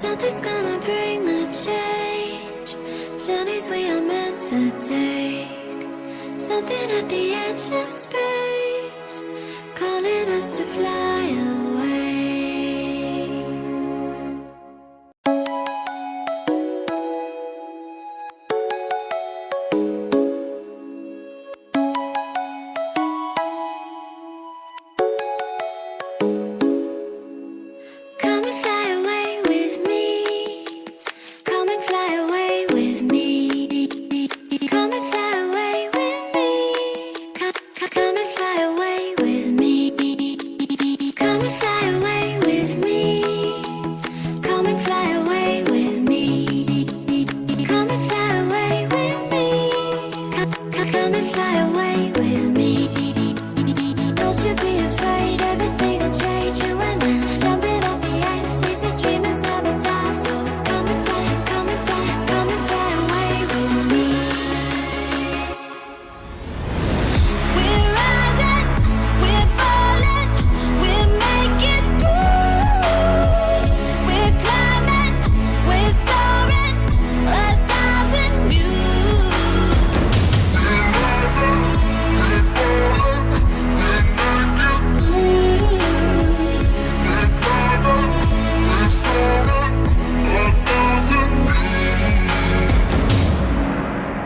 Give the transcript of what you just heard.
Something's gonna bring the change. Journeys we are meant to take. Something at the edge of space. come and fly away.